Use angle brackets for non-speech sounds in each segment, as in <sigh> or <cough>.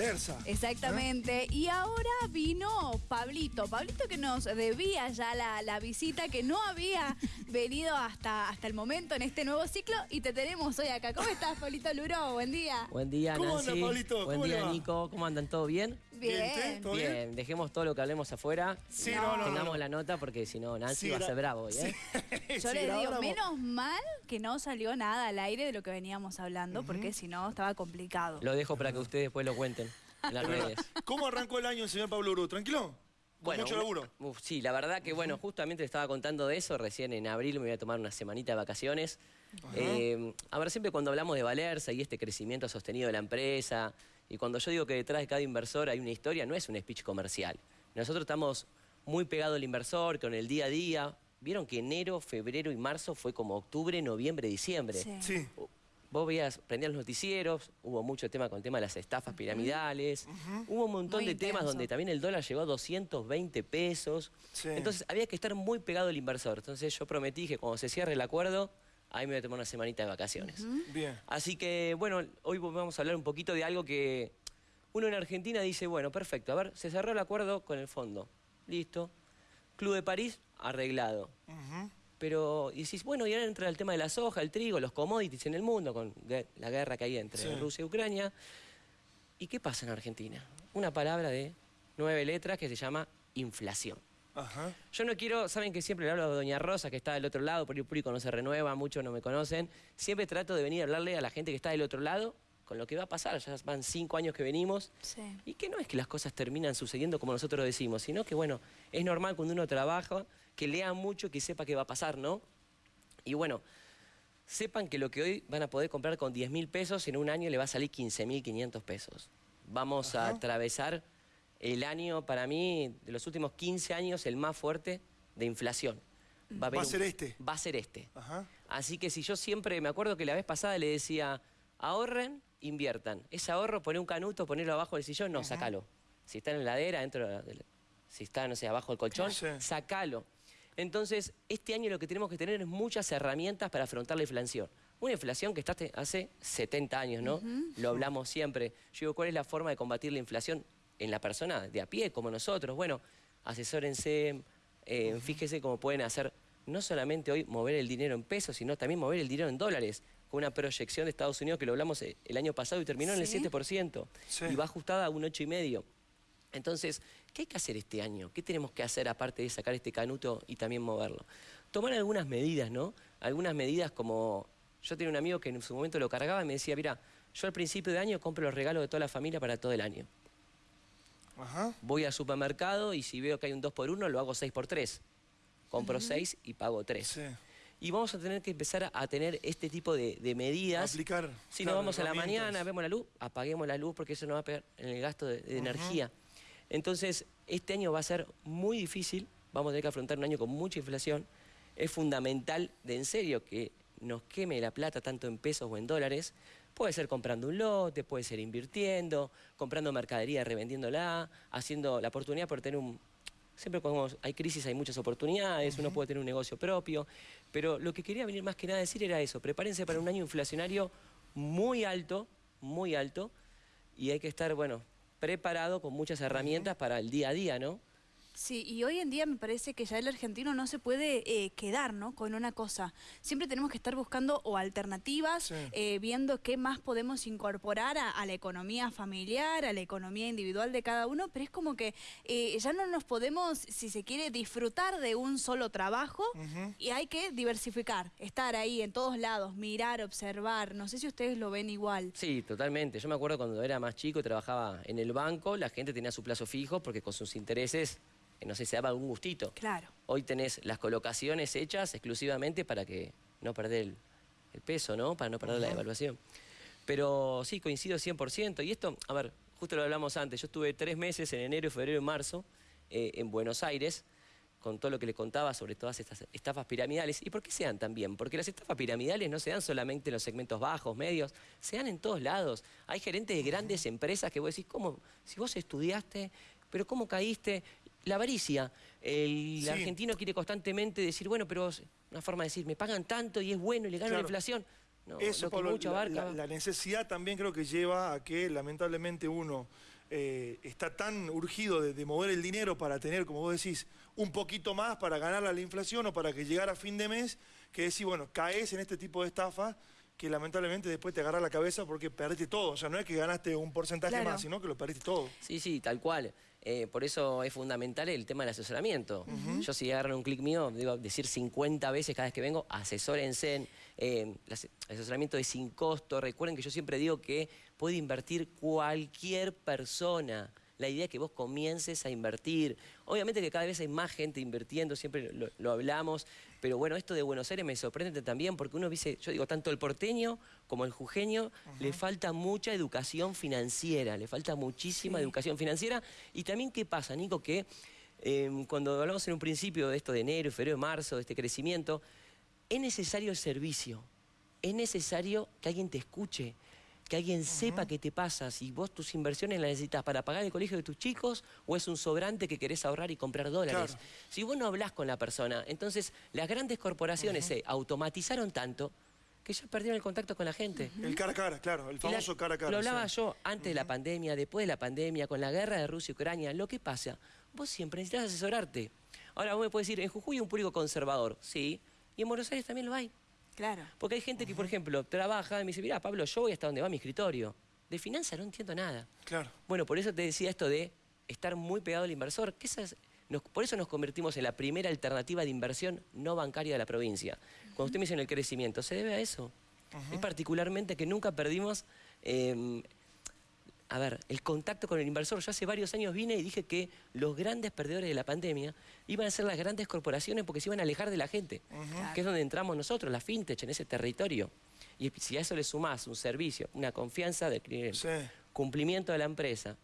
Valerza. Exactamente. Y ahora vino Pablito. Pablito que nos debía ya la, la visita, que no había <laughs> venido hasta, hasta el momento en este nuevo ciclo y te tenemos hoy acá. ¿Cómo estás, Pablito Luro? Buen día. Buen día, ¿Cómo Nancy. anda, Pablito? Buen ¿Cómo día? Nico. ¿Cómo andan? ¿Todo bien? Bien. ¿Todo bien? Bien, dejemos todo lo que hablemos afuera. Sí, no, no, Tengamos no. la nota porque si no, Nancy Sí, va a ser bravo hoy, ¿eh? <laughs> Yo les digo, menos mal que no salió nada al aire de lo que veníamos hablando, porque si no estaba complicado. Lo dejo para que ustedes después lo cuenten en las <laughs> redes. ¿Cómo arrancó el año el señor Pablo Uru? ¿Tranquilo? ¿Con mucho laburo? uf, sí, la verdad que bueno, justamente le estaba contando de eso, recién en abril me voy a tomar una semanita de vacaciones. Eh, a ver, siempre cuando hablamos de Valerza y este crecimiento sostenido de la empresa, y cuando yo digo que detrás de cada inversor hay una historia, no es un speech comercial. Nosotros estamos muy pegados al inversor, con el día a día. Vieron que enero, febrero y marzo fue como octubre, noviembre, diciembre. Sí. Sí. Vos veías, prendías los noticieros, hubo mucho tema con el tema de las estafas piramidales, hubo un montón Muy de temas donde también el dólar llegó a 220 pesos. Sí. Entonces había que estar muy pegado al inversor. Entonces yo prometí que cuando se cierre el acuerdo, ahí me voy a tomar una semanita de vacaciones. Bien. Así que, bueno, hoy vamos a hablar un poquito de algo que uno en Argentina dice, bueno, perfecto, a ver, se cerró el acuerdo con el fondo. Listo. Club de París, arreglado. Pero y decís, bueno, y ahora entra el tema de la soja, el trigo, los commodities en el mundo, con la guerra que hay entre Sí. Rusia y Ucrania. ¿Y qué pasa en Argentina? Una palabra de nueve letras que se llama inflación. Ajá. Yo no quiero, saben que siempre le hablo a Doña Rosa, que está del otro lado, porque el público no se renueva, muchos no me conocen. Siempre trato de venir a hablarle a la gente que está del otro lado con lo que va a pasar. Ya van cinco años que venimos. Sí. Y que no es que las cosas terminan sucediendo como nosotros decimos, sino que, bueno, es normal cuando uno trabaja, que lea mucho, que sepa qué va a pasar, ¿no? Y bueno, sepan que lo que hoy van a poder comprar con 10 mil pesos, en un año le va a salir 15 mil 500 pesos. Vamos a atravesar el año, para mí, de los últimos 15 años, el más fuerte de inflación. Va a un- ser este. Va a ser este. Ajá. Así que si yo siempre, me acuerdo que la vez pasada le decía, ahorren, inviertan. Ese ahorro, poné un canuto, ponerlo abajo del sillón, no, sacalo. Si está en la heladera, dentro de si está, no sé, abajo del colchón, sacalo. Entonces, este año lo que tenemos que tener es muchas herramientas para afrontar la inflación. Una inflación que está hace- hace 70 años, ¿no? Lo hablamos siempre. Yo digo, ¿cuál es la forma de combatir la inflación en la persona de a pie, como nosotros? Bueno, asesórense, eh, fíjese cómo pueden hacer, no solamente hoy mover el dinero en pesos, sino también mover el dinero en dólares, con una proyección de Estados Unidos que lo hablamos eh, el año pasado y terminó en el Sí. 7%, Sí. y va ajustada a un 8,5%. Entonces, ¿qué hay que hacer este año? ¿Qué tenemos que hacer aparte de sacar este canuto y también moverlo? Tomar algunas medidas, ¿no? Algunas medidas como... Yo tenía un amigo que en su momento lo cargaba y me decía, mira, yo al principio de año compro los regalos de toda la familia para todo el año. Ajá. Voy al supermercado y si veo que hay un 2 por 1 lo hago 6 por 3 Compro 6 y pago 3 Sí. Y vamos a tener que empezar a, tener este tipo de, de medidas. Aplicar, Si claro, nos vamos a la mañana, vemos la luz, apaguemos la luz porque eso nos va a pegar en el gasto de, de energía. Entonces, este año va a ser muy difícil, vamos a tener que afrontar un año con mucha inflación. Es fundamental, de en serio, que nos queme la plata tanto en pesos o en dólares. Puede ser comprando un lote, puede ser invirtiendo, comprando mercadería, revendiéndola, haciendo la oportunidad por tener un, Siempre cuando hay crisis hay muchas oportunidades, uno puede tener un negocio propio, pero lo que quería venir más que nada a decir era eso, prepárense para un año inflacionario muy alto, muy alto, y hay que estar, bueno, preparado con muchas herramientas para el día a día, ¿no? Sí, y hoy en día me parece que ya el argentino no se puede eh, quedar ¿no? con una cosa. Siempre tenemos que estar buscando o alternativas, Sí. eh, viendo qué más podemos incorporar a, a la economía familiar, a la economía individual de cada uno, pero es como que eh, ya no nos podemos, si se quiere, disfrutar de un solo trabajo y hay que diversificar, estar ahí en todos lados, mirar, observar. No sé si ustedes lo ven igual. Sí, totalmente. Yo me acuerdo cuando era más chico y trabajaba en el banco, la gente tenía su plazo fijo porque con sus intereses, no sé, se daba algún gustito. Claro. Hoy tenés las colocaciones hechas exclusivamente para que no perder el, el peso, ¿no? Para no perder la devaluación. Pero sí, coincido 100%. Y esto, a ver, justo lo hablamos antes. Yo estuve tres meses en enero, febrero y marzo eh, en Buenos Aires con todo lo que le contaba sobre todas estas estafas piramidales. ¿Y por qué se dan también? Porque las estafas piramidales no se dan solamente en los segmentos bajos, medios, se dan en todos lados. Hay gerentes de grandes empresas que vos decís, ¿cómo? Si vos estudiaste, pero ¿cómo caíste? La avaricia. El Sí. argentino quiere constantemente decir, bueno, pero una forma de decir, me pagan tanto y es bueno y le gano Claro. la inflación. Eso, Pablo, la, necesidad también creo que lleva a que lamentablemente uno eh, está tan urgido de, mover el dinero para tener, como vos decís, un poquito más para ganar a la inflación o para que llegara a fin de mes, que decís, bueno, caes en este tipo de estafa que lamentablemente después te agarra la cabeza porque perdiste todo. O sea, no es que ganaste un porcentaje más, sino que lo perdiste todo. Sí, sí, tal cual. Eh, por eso es fundamental el tema del asesoramiento. Yo si agarran un clic mío, digo decir 50 veces cada vez que vengo, asesórense. Eh, el asesoramiento es sin costo. Recuerden que yo siempre digo que puede invertir cualquier persona. La idea es que vos comiences a invertir. Obviamente que cada vez hay más gente invirtiendo, siempre lo, hablamos, pero bueno, esto de Buenos Aires me sorprende también porque uno dice, yo digo, tanto el porteño como el jujeño le falta mucha educación financiera, le falta muchísima educación financiera. Y también, ¿qué pasa, Nico? Que em, cuando hablamos en un principio de esto de enero, febrero, marzo, de este crecimiento, es necesario el servicio, es necesario que alguien te escuche, que alguien sepa qué te pasa, si vos tus inversiones las necesitas para pagar el colegio de tus chicos o es un sobrante que querés ahorrar y comprar dólares. Si vos no hablas con la persona, entonces las grandes corporaciones se automatizaron tanto que ya perdieron el contacto con la gente. El cara a cara, claro, el famoso cara a cara. Lo hablaba yo antes de la pandemia, después de la pandemia, con la guerra de Rusia y Ucrania. Lo que pasa, vos siempre necesitas asesorarte. Ahora vos me puedes decir, en Jujuy hay un público conservador, sí, y en Buenos Aires también lo hay. Claro. Porque hay gente que, por ejemplo, trabaja y me dice, mira, Pablo, yo voy hasta donde va mi escritorio. De finanzas no entiendo nada. Claro. Bueno, por eso te decía esto de estar muy pegado al inversor. Que por eso nos convertimos en la primera alternativa de inversión no bancaria de la provincia. Cuando usted me dice en el crecimiento, se debe a eso. Es particularmente que nunca perdimos em, a ver, el contacto con el inversor. Yo hace varios años vine y dije que los grandes perdedores de la pandemia iban a ser las grandes corporaciones porque se iban a alejar de la gente, que es donde entramos nosotros, la fintech, en ese territorio. Y si a eso le sumás un servicio, una confianza cumplimiento de la empresa,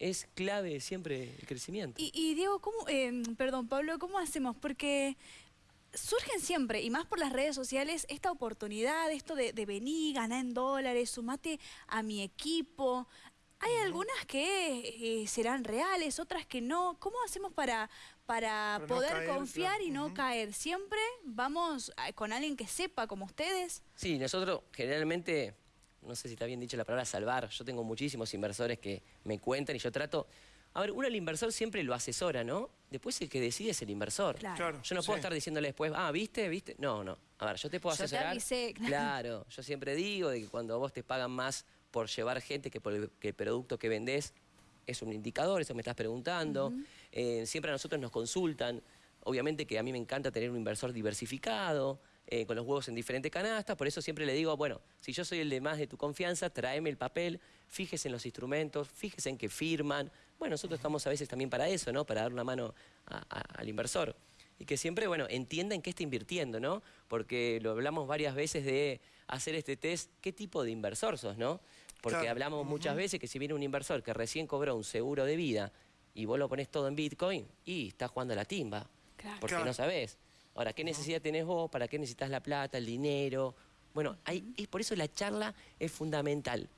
es clave siempre el crecimiento. Y, Diego, ¿cómo, eh, perdón, Pablo, ¿cómo hacemos? Porque surgen siempre, y más por las redes sociales, esta oportunidad, esto de, de venir, ganar en dólares, sumate a mi equipo. Hay algunas que eh, serán reales, otras que no. ¿Cómo hacemos para, para poder confiar y no caer? ¿Siempre vamos con alguien que sepa como ustedes? Sí, nosotros generalmente, no sé si está bien dicho la palabra salvar, yo tengo muchísimos inversores que me cuentan y yo trato... A ver, uno el inversor siempre lo asesora, ¿no? Después el que decide es el inversor. Claro. yo no puedo estar diciéndole después, ah, ¿viste? ¿Viste? No, no. A ver, yo te puedo asesorar. <laughs> claro. yo siempre digo de que cuando vos te pagan más por llevar gente que por el, producto que vendés es un indicador, eso me estás preguntando. Eh, siempre a nosotros nos consultan. Obviamente que a mí me encanta tener un inversor diversificado, eh, con los huevos en diferentes canastas, por eso siempre le digo, bueno, si yo soy el de más de tu confianza, tráeme el papel, fíjese en los instrumentos, fíjese en que firman. Bueno, nosotros estamos a veces también para eso, ¿no? Para dar una mano al inversor. Y que siempre, bueno, entienda en qué está invirtiendo, ¿no? Porque lo hablamos varias veces de hacer este test, ¿qué tipo de inversor sos, no? Porque hablamos muchas veces que si viene un inversor que recién cobró un seguro de vida y vos lo pones todo en Bitcoin, y estás jugando a la timba. Porque no sabés. Ahora, ¿qué necesidad tenés vos? ¿Para qué necesitas la plata, el dinero? Bueno, hay, es por eso la charla es fundamental.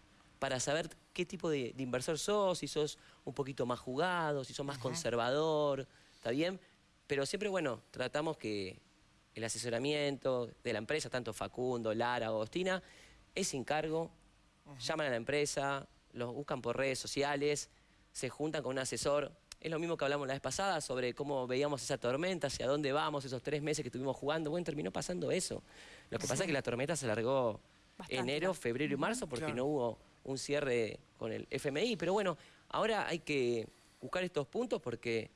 Para saber qué tipo de, inversor sos, si sos un poquito más jugado, si sos más conservador, ¿está bien? Pero siempre, bueno, tratamos que el asesoramiento de la empresa, tanto Facundo, Lara, Agostina, es sin cargo, llaman a la empresa, los buscan por redes sociales, se juntan con un asesor. Es lo mismo que hablamos la vez pasada sobre cómo veíamos esa tormenta, hacia dónde vamos, esos tres meses que estuvimos jugando. Bueno, terminó pasando eso. Lo que pasa es que la tormenta se alargó enero, febrero y marzo porque no hubo un cierre con el FMI. Pero bueno, ahora hay que buscar estos puntos porque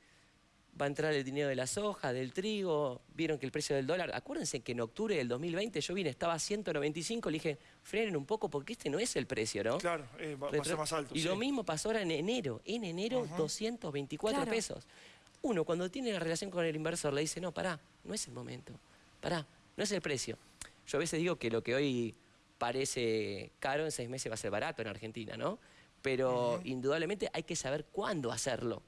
va a entrar el dinero de la soja, del trigo, vieron que el precio del dólar, acuérdense que en octubre del 2020 yo vine, estaba a 195, le dije, frenen un poco porque este no es el precio, ¿no? Claro, eh, va, a ser más alto. Y lo mismo pasó ahora en enero, en enero 224 pesos. Uno cuando tiene la relación con el inversor le dice, no, pará, no es el momento, pará, no es el precio. Yo a veces digo que lo que hoy parece caro en seis meses va a ser barato en Argentina, ¿no? Pero indudablemente hay que saber cuándo hacerlo.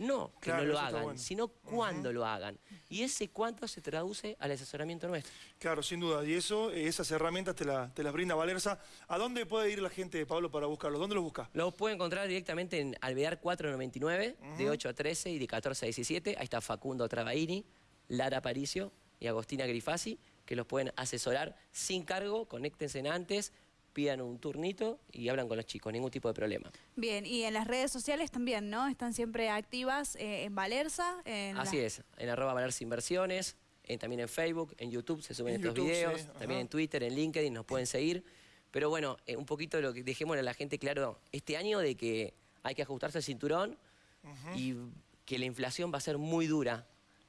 No que no lo hagan, sino cuándo lo hagan. Y ese cuánto se traduce al asesoramiento nuestro. Claro, sin duda. Y eso, esas herramientas te, las brinda Valerza. ¿A dónde puede ir la gente, Pablo, para buscarlo? ¿Dónde los busca? Lo puede encontrar directamente en Alvear 499, de 8 a 13 y de 14 a 17. Ahí está Facundo Travaini, Lara Paricio y Agostina Grifasi que los pueden asesorar sin cargo, conéctense antes, pidan un turnito y hablan con los chicos, ningún tipo de problema. Bien, y en las redes sociales también, ¿no? Están siempre activas eh, en Valerza. En Así la- es, en arroba Valerza Inversiones, en- también en Facebook, en YouTube se suben En estos YouTube, videos, sí, también en Twitter, en LinkedIn nos pueden seguir. Pero bueno, eh, un poquito lo que dejémosle a la gente claro este año de que hay que ajustarse el cinturón y que la inflación va a ser muy dura.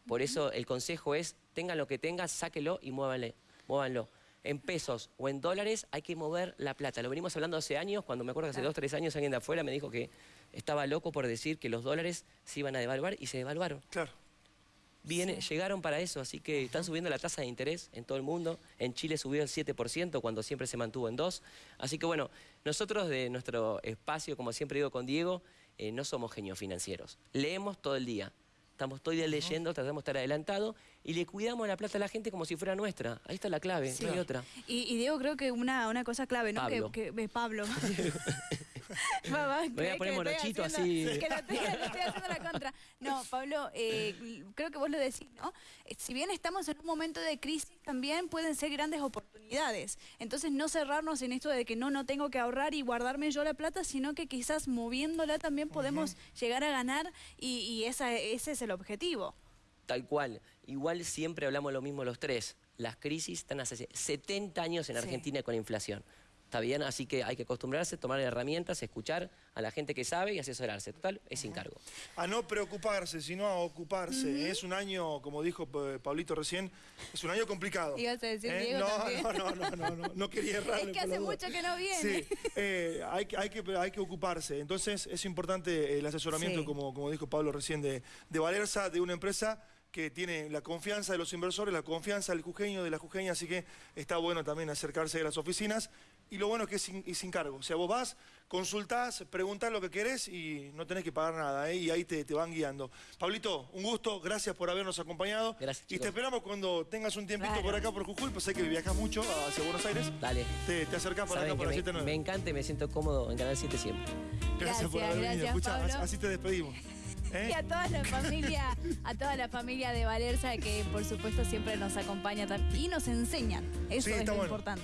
Por eso el consejo es, tengan lo que tengan, sáquelo y muévanle, muévanlo. En pesos o en dólares hay que mover la plata. Lo venimos hablando hace años, cuando me acuerdo que hace dos, tres años alguien de afuera me dijo que estaba loco por decir que los dólares se iban a devaluar y se devaluaron. Claro. Viene, Llegaron para eso, así que están subiendo la tasa de interés en todo el mundo. En Chile subió el 7% cuando siempre se mantuvo en 2%. Así que bueno, nosotros de nuestro espacio, como siempre digo con Diego, eh, no somos genios financieros. Leemos todo el día. Estamos todo el día leyendo, tratamos de estar adelantados y le cuidamos la plata a la gente como si fuera nuestra. Ahí está la clave, no hay otra. Y, y Diego, creo que una, una cosa clave, ¿no? Pablo. Que, que- eh, Pablo. <laughs> <laughs> Mamá, Me voy a ¿crees poner morochito así. Que lo estoy, lo estoy haciendo la contra. No, Pablo, eh, creo que vos lo decís, ¿no? Eh, Si bien estamos en un momento de crisis, también pueden ser grandes oportunidades. Entonces, no cerrarnos en esto de que no, no tengo que ahorrar y guardarme yo la plata, sino que quizás moviéndola también podemos llegar a ganar y, y esa, ese es el objetivo. Tal cual. Igual siempre hablamos lo mismo los tres. Las crisis están hace 70 años en Sí. Argentina con inflación. ¿Está bien? Así que hay que acostumbrarse, tomar herramientas, escuchar a la gente que sabe y asesorarse. Total, es sin cargo. A no preocuparse, sino a ocuparse. Es un año, como dijo eh, Pablito recién, es un año complicado. ¿Eh? Ibas a decir Diego no, también. no, no, no, no, no, no quería errarle. Es que hace mucho que no viene. Sí, eh, hay, que- hay, que, hay que ocuparse. Entonces es importante el asesoramiento, Sí. como, como dijo Pablo recién, de, de Valerza, de una empresa que tiene la confianza de los inversores, la confianza del jujeño, de la jujeña, así que está bueno también acercarse a las oficinas. Y lo bueno es que es sin, y sin cargo. O sea, vos vas, consultás, preguntás lo que querés y no tenés que pagar nada, ¿eh? y ahí te, te van guiando. Pablito, un gusto, gracias por habernos acompañado. Gracias, Y chicos. te esperamos cuando tengas un tiempito Claro. por acá, por Jujuy, pues sé que viajas mucho hacia Buenos Aires. Dale. Te, te acercás por acá por que la me, 79. me encanta y me siento cómodo en Canal 7 siempre. Gracias, por Gracias, haber venido. gracias, Escuchá, Pablo. así te despedimos. <laughs> ¿Eh? Y a toda la familia, a toda la familia de Valerza que por supuesto siempre nos acompaña y nos enseñan. Eso Sí, es lo bueno. importante.